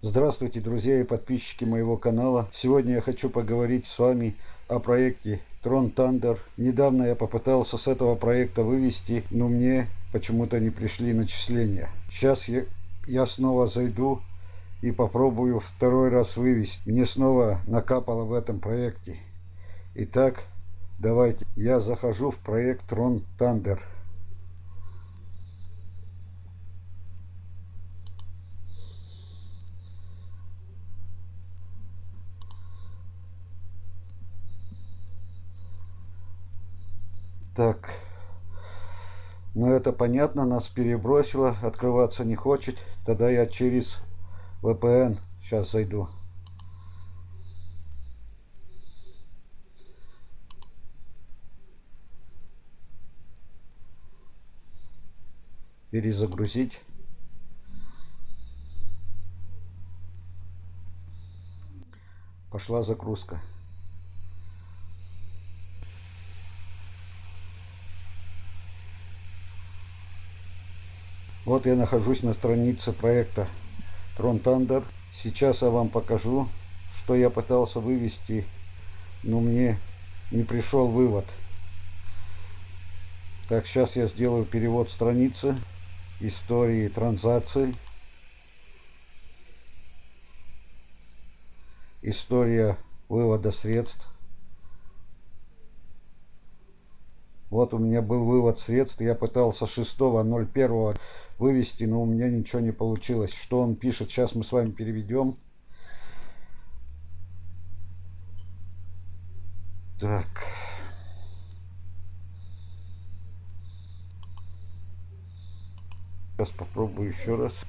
Здравствуйте, друзья и подписчики моего канала. Сегодня я хочу поговорить с вами о проекте Tron Thunder. Недавно я попытался с этого проекта вывести, но мне почему-то не пришли начисления. Сейчас я, я снова зайду и попробую второй раз вывести. Мне снова накапало в этом проекте. Итак, давайте. Я захожу в проект Tron Thunder. Так. Ну это понятно, нас перебросило, открываться не хочет. Тогда я через VPN сейчас зайду. Перезагрузить. Пошла загрузка. Вот я нахожусь на странице проекта Tron Thunder. Сейчас я вам покажу, что я пытался вывести, но мне не пришел вывод. Так, сейчас я сделаю перевод страницы, истории транзакций, история вывода средств. Вот у меня был вывод средств. Я пытался 6.01 вывести, но у меня ничего не получилось. Что он пишет, сейчас мы с вами переведем. Так. Сейчас попробую еще раз.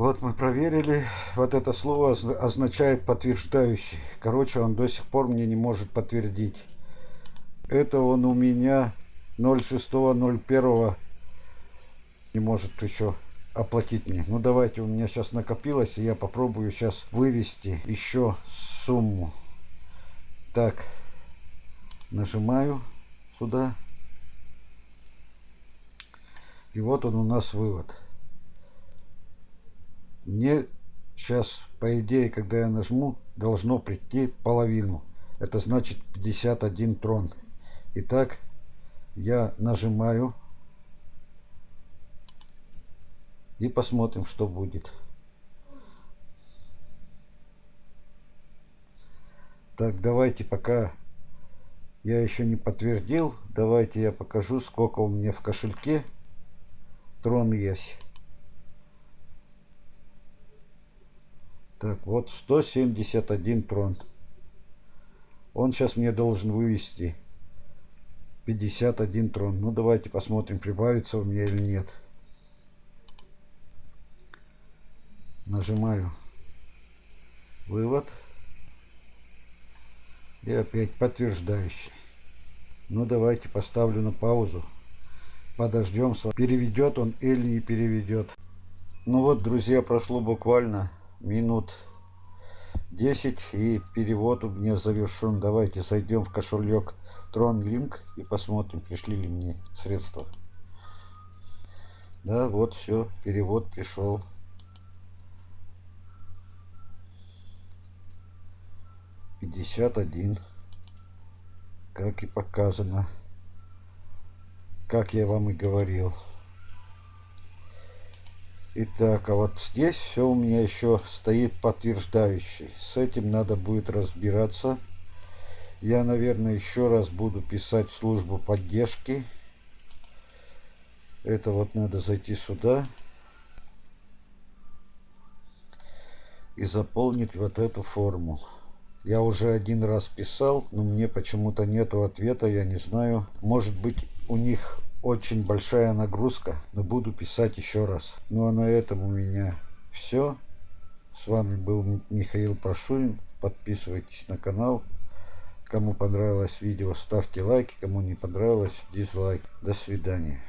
Вот мы проверили. Вот это слово означает подтверждающий. Короче, он до сих пор мне не может подтвердить. Это он у меня 06.01 не может еще оплатить мне. Ну давайте, у меня сейчас накопилось, и я попробую сейчас вывести еще сумму. Так, нажимаю сюда. И вот он у нас вывод. Мне сейчас, по идее, когда я нажму, должно прийти половину. Это значит 51 трон. Итак, я нажимаю. И посмотрим, что будет. Так, давайте пока я еще не подтвердил. Давайте я покажу, сколько у меня в кошельке трон есть. Так, вот 171 трон. Он сейчас мне должен вывести 51 трон. Ну, давайте посмотрим, прибавится у меня или нет. Нажимаю вывод. И опять подтверждающий. Ну, давайте поставлю на паузу. Подождем, переведет он или не переведет. Ну вот, друзья, прошло буквально минут 10 и перевод у меня завершен. Давайте зайдем в кошелек TronLink и посмотрим, пришли ли мне средства. Да, вот все, перевод пришел. Пятьдесят один, как и показано, как я вам и говорил. Итак, а вот здесь все у меня еще стоит подтверждающий. С этим надо будет разбираться. Я, наверное, еще раз буду писать службу поддержки. Это вот надо зайти сюда. И заполнить вот эту форму. Я уже один раз писал, но мне почему-то нету ответа, я не знаю. Может быть у них очень большая нагрузка, но буду писать еще раз. Ну а на этом у меня все. С вами был Михаил Прошурин. Подписывайтесь на канал. Кому понравилось видео, ставьте лайки. Кому не понравилось, дизлайк. До свидания.